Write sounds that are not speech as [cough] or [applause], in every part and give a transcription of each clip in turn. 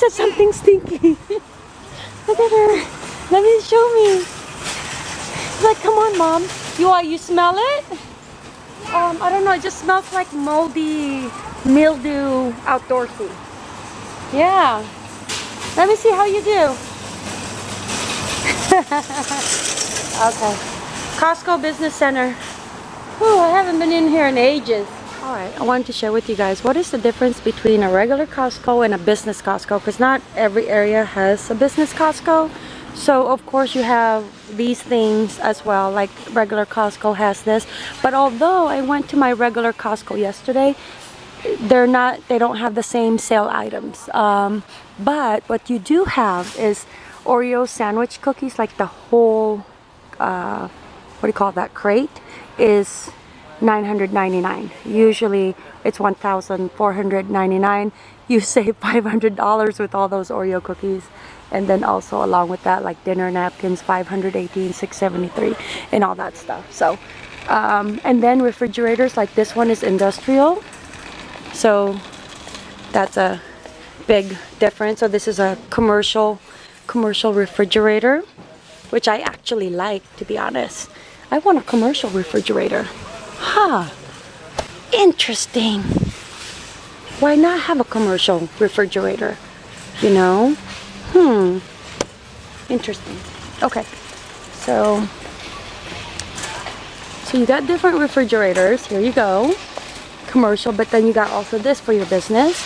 said something stinky. Look at her. Let me show me. She's like, come on, mom. You want? You smell it? Um, I don't know. It just smells like moldy mildew outdoorsy. Yeah. Let me see how you do. [laughs] okay. Costco Business Center. Ooh, I haven't been in here in ages. Alright, I wanted to share with you guys what is the difference between a regular Costco and a business Costco because not every area has a business Costco. So of course you have these things as well like regular Costco has this. But although I went to my regular Costco yesterday, they're not, they don't have the same sale items. Um, but what you do have is Oreo sandwich cookies like the whole, uh, what do you call that, crate is 999 usually it's 1499 you [laughs] save $500 with all those Oreo cookies. And then also along with that like dinner napkins 518 673 and all that stuff. So um, and then refrigerators like this one is industrial. So that's a big difference. So this is a commercial commercial refrigerator which I actually like to be honest. I want a commercial refrigerator Huh. Interesting. Why not have a commercial refrigerator? You know? Hmm. Interesting. Okay. So, so you got different refrigerators. Here you go. Commercial, but then you got also this for your business.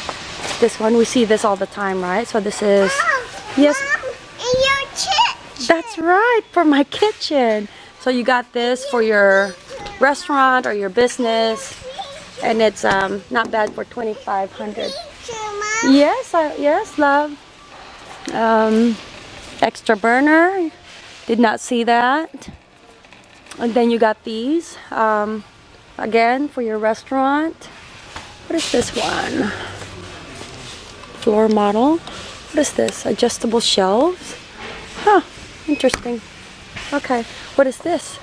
This one, we see this all the time, right? So this is, Mom, yes. Mom, in your kitchen. That's right, for my kitchen. So you got this for your restaurant or your business and it's um, not bad for 2500 yes uh, yes love. Um, extra burner did not see that. And then you got these um, again for your restaurant. What is this one? Floor model. What is this? Adjustable shelves? Huh interesting. Okay what is this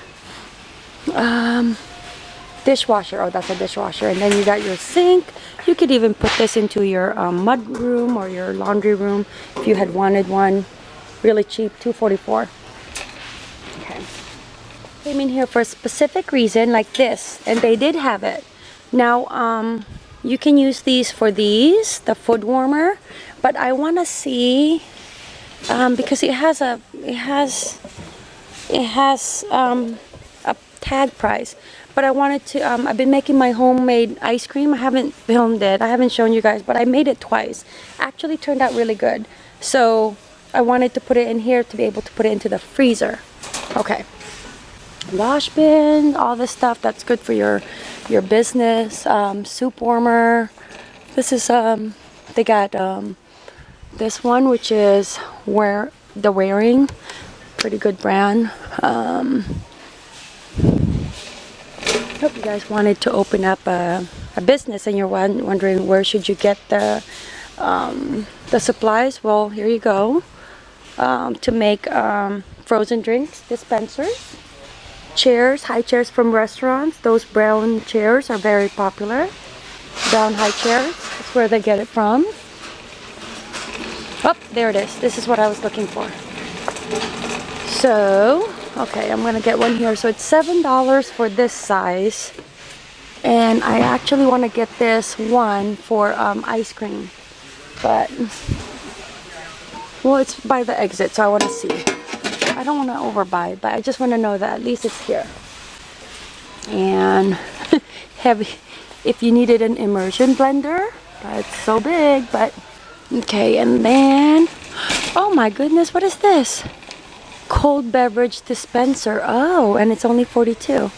um, dishwasher. Oh, that's a dishwasher. And then you got your sink. You could even put this into your um, mud room or your laundry room if you had wanted one. Really cheap, 244 Okay. Came in here for a specific reason like this. And they did have it. Now, um, you can use these for these, the food warmer. But I want to see, um, because it has a, it has, it has, um, tag price but I wanted to um, I've been making my homemade ice cream. I haven't filmed it. I haven't shown you guys but I made it twice. Actually turned out really good. So I wanted to put it in here to be able to put it into the freezer. Okay. Wash bin all this stuff that's good for your your business. Um, soup warmer. This is um they got um this one which is where the Waring pretty good brand. Um hope you guys wanted to open up a, a business and you're wondering where should you get the um, the supplies. Well here you go. Um, to make um, frozen drinks dispensers chairs high chairs from restaurants. Those brown chairs are very popular. Brown high chairs that's where they get it from. Oh there it is. This is what I was looking for. So okay I'm gonna get one here. So it's seven dollars for this size. And I actually want to get this one for um, ice cream. But well it's by the exit so I want to see. I don't want to overbuy but I just want to know that at least it's here. And [laughs] heavy if you needed an immersion blender but it's so big but okay and then oh my goodness what is this cold beverage dispenser. Oh, and it's only 42.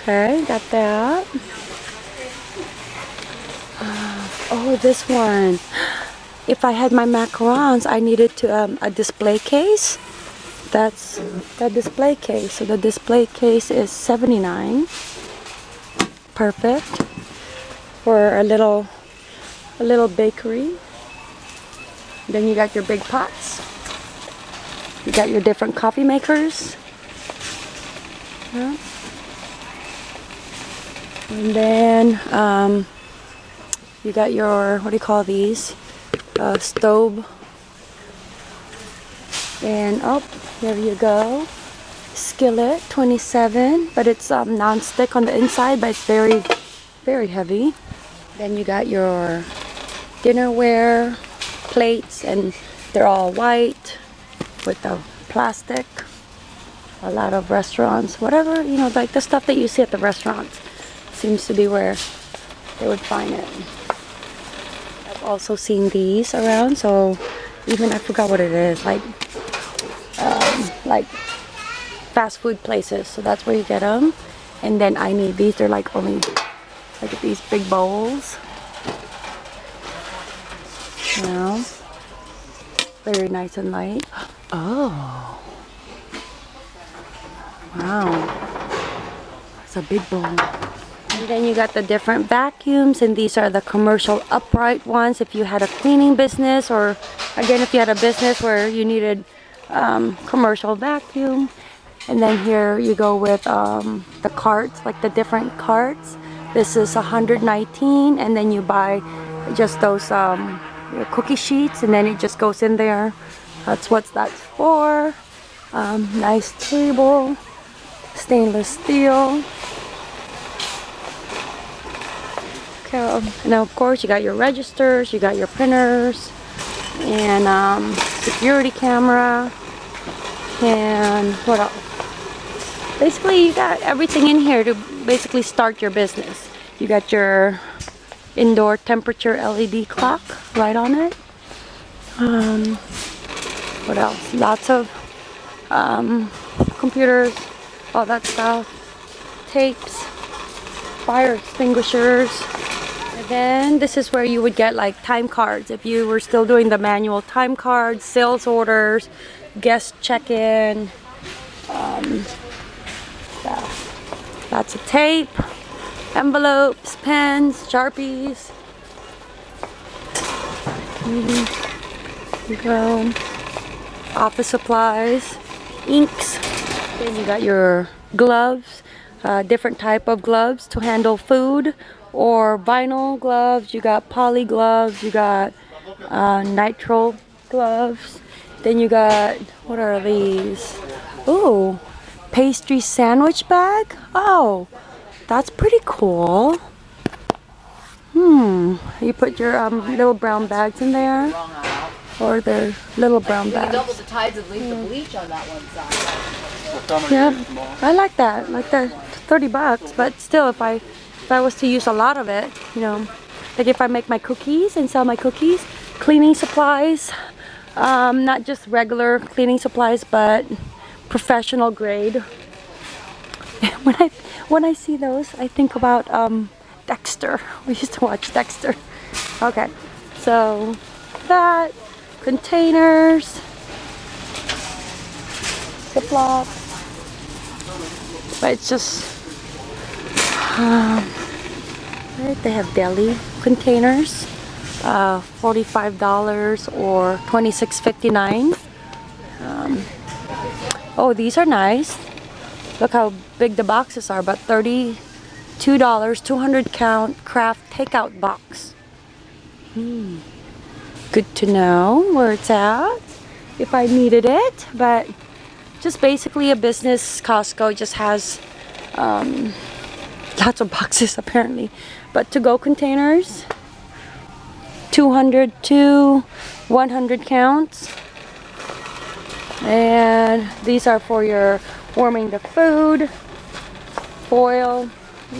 Okay, got that. Uh, oh, this one. If I had my macarons, I needed to um, a display case. That's the display case. So the display case is 79. Perfect for a little a little bakery. Then you got your big pots. You got your different coffee makers. Yeah. And then um, you got your, what do you call these? Uh, stove, And oh, there you go. Skillet, 27, but it's um, non-stick on the inside, but it's very, very heavy. Then you got your dinnerware plates, and they're all white with the plastic. A lot of restaurants, whatever, you know, like the stuff that you see at the restaurants seems to be where they would find it. I've also seen these around, so even I forgot what it is, like um, like fast food places. So that's where you get them. And then I need these. They're like only look at these big bowls. Now, very nice and light. Oh, wow, it's a big bowl. And then you got the different vacuums and these are the commercial upright ones if you had a cleaning business or again if you had a business where you needed um, commercial vacuum. And then here you go with um, the carts like the different carts. This is 119 and then you buy just those um, cookie sheets and then it just goes in there that's what that's for. Um, nice table stainless steel. Okay and of course you got your registers you got your printers and um, security camera and what else? Basically you got everything in here to basically start your business. You got your indoor temperature LED clock right on it. Um, what else? Lots of um, computers all that stuff. Tapes fire extinguishers. And then this is where you would get like time cards. If you were still doing the manual time cards sales orders guest check-in um, Lots of tape, envelopes, pens, sharpies. you go. Office supplies, inks. Then you got your gloves, uh, different type of gloves to handle food or vinyl gloves. You got poly gloves. You got uh, nitrile gloves. Then you got, what are these? Ooh, pastry sandwich bag. Oh, that's pretty cool. Hmm, you put your um, little brown bags in there? Or their little brown bags. double the tides and leave the bleach on that one side. Yeah, I like that. Like the 30 bucks, but still if I if I was to use a lot of it, you know, like if I make my cookies and sell my cookies, cleaning supplies, um, not just regular cleaning supplies, but professional grade. [laughs] when I when I see those, I think about um, Dexter. [laughs] We used to watch Dexter. Okay, so that containers, Ziploc, but it's just um, right. They have deli containers, uh, forty-five dollars or twenty-six fifty-nine. Um, Oh, these are nice. Look how big the boxes are, but $32, 200 count kraft takeout box. Hmm. Good to know where it's at if I needed it, but just basically a business. Costco just has um, lots of boxes [laughs] apparently. But to-go containers, 200 to 100 counts and these are for your warming the food foil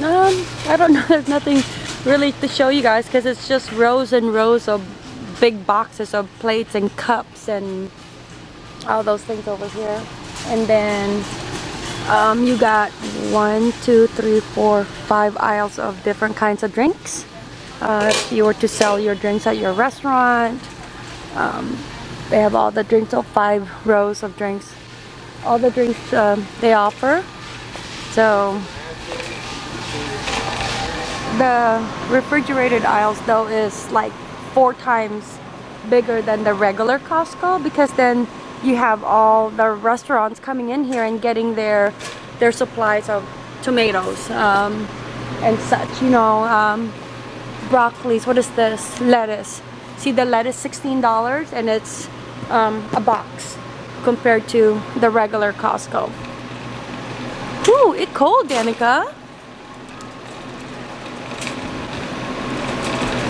um, I don't [laughs] know there's nothing really to show you guys because it's just rows and rows of big boxes of plates and cups and all those things over here and then um, you got one two three four five aisles of different kinds of drinks uh, if you were to sell your drinks at your restaurant um, they have all the drinks, all five rows of drinks. All the drinks um, they offer. So the refrigerated aisles though is like four times bigger than the regular Costco because then you have all the restaurants coming in here and getting their their supplies of tomatoes um, and such you know um, broccolis what is this lettuce see the lettuce $16 and it's um, a box compared to the regular Costco. Ooh, it cold, Danica.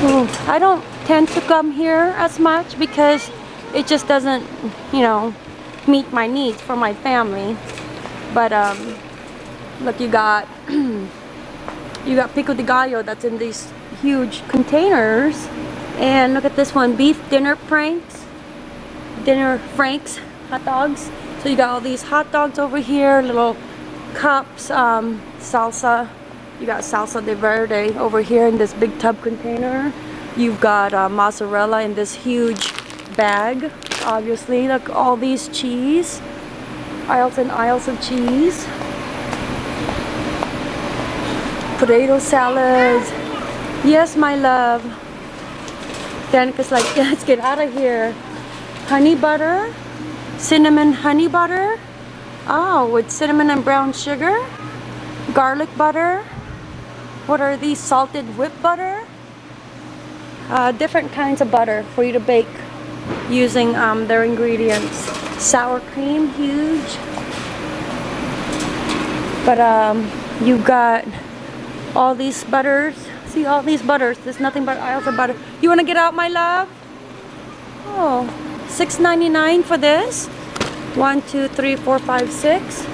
Ooh, I don't tend to come here as much because it just doesn't, you know, meet my needs for my family. But um, look, you got [clears throat] you got pico de gallo that's in these huge containers, and look at this one, beef dinner franks, dinner franks, hot dogs. So you got all these hot dogs over here, little cups, um, salsa. You got salsa de verde over here in this big tub container. You've got uh, mozzarella in this huge bag, obviously. Look, all these cheese. Aisles and aisles of cheese. Potato salads. Yes, my love. Danica's like, [laughs] let's get out of here. Honey butter. Cinnamon honey butter. Oh, with cinnamon and brown sugar. Garlic butter. What are these? Salted whipped butter. Uh, different kinds of butter for you to bake using um, their ingredients. Sour cream, huge. But um, you got all these butters. See all these butters. There's nothing but aisles of butter. You want to get out, my love? Oh, $6.99 for this. One, two, three, four, five, six.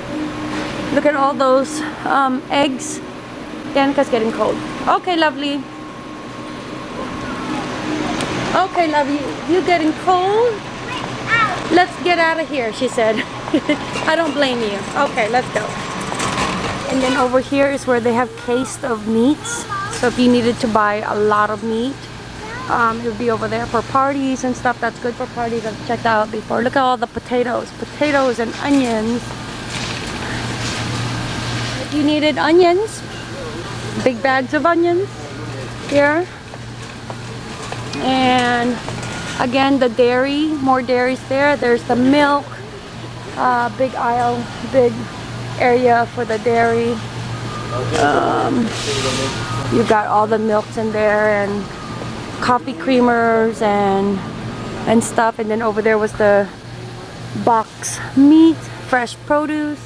Look at all those um, eggs. Danica's getting cold. Okay, lovely. Okay, love you. You getting cold? Let's get out of here, she said. [laughs] I don't blame you. Okay, let's go. And then over here is where they have case of meats. So if you needed to buy a lot of meat, um, it would be over there for parties and stuff. That's good for parties. I've checked out before. Look at all the potatoes. Potatoes and onions. If you needed onions, big bags of onions here. And again, the dairy, more dairies there. There's the milk, uh, big aisle, big area for the dairy. Um, you've got all the milks in there and coffee creamers and and stuff. And then over there was the box meat, fresh produce.